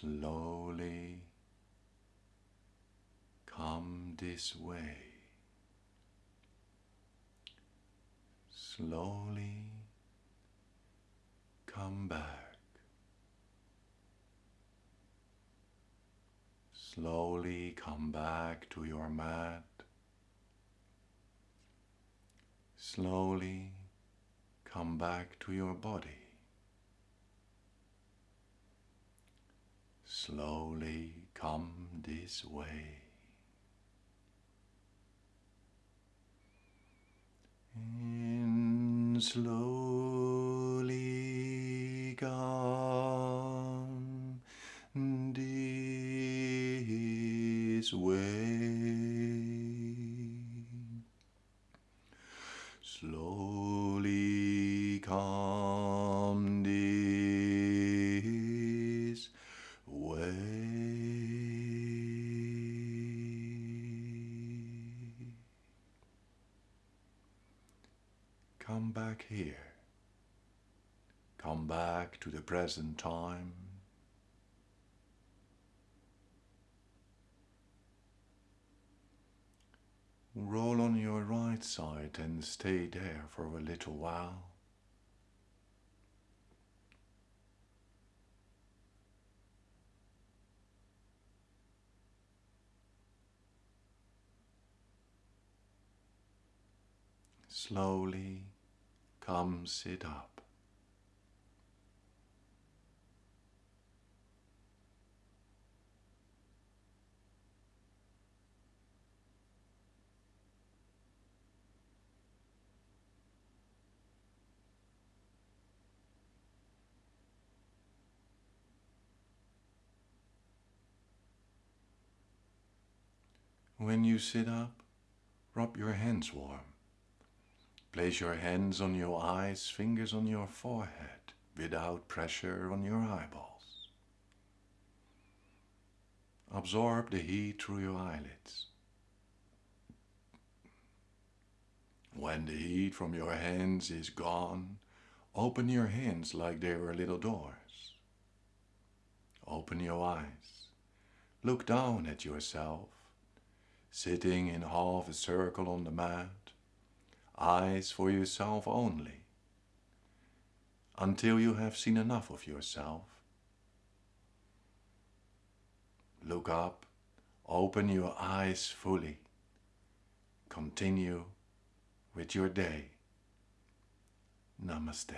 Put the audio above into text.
slowly come this way. Slowly come back. Slowly come back to your mat. Slowly come back to your body. Slowly come this way. And slowly come this way. Come back here. Come back to the present time. Roll on your right side and stay there for a little while. Slowly come sit up. When you sit up, rub your hands warm. Place your hands on your eyes, fingers on your forehead, without pressure on your eyeballs. Absorb the heat through your eyelids. When the heat from your hands is gone, open your hands like they were little doors. Open your eyes. Look down at yourself, sitting in half a circle on the mat, eyes for yourself only, until you have seen enough of yourself. Look up, open your eyes fully, continue with your day. Namaste.